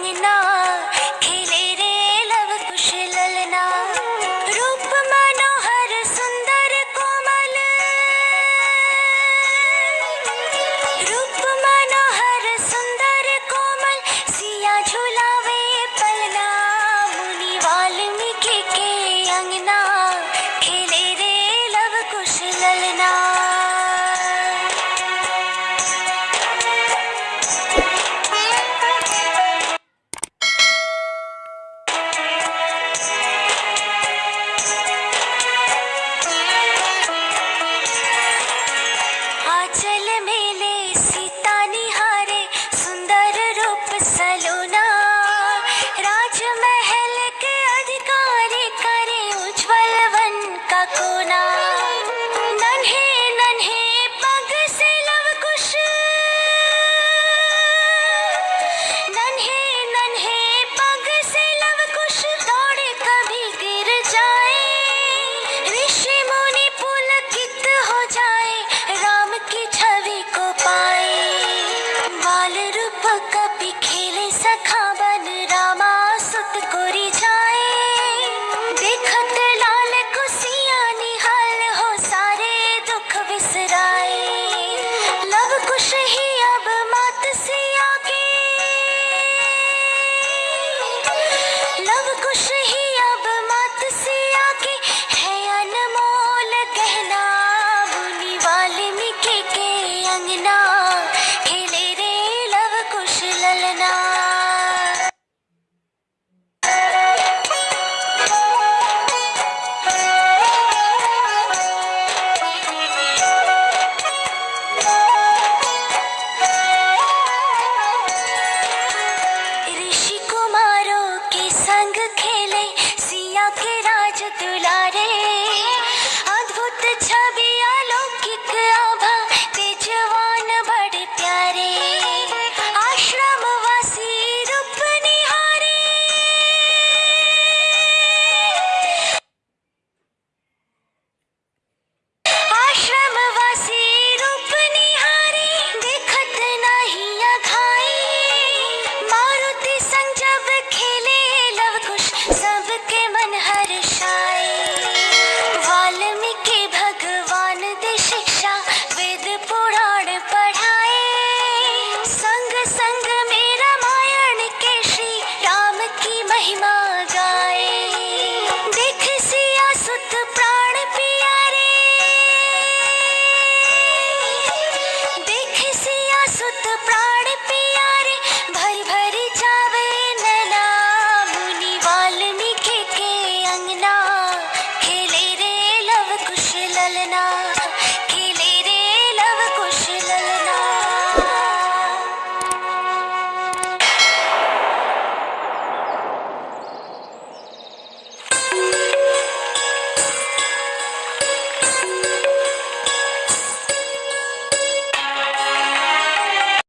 you know Cứ you know. ललना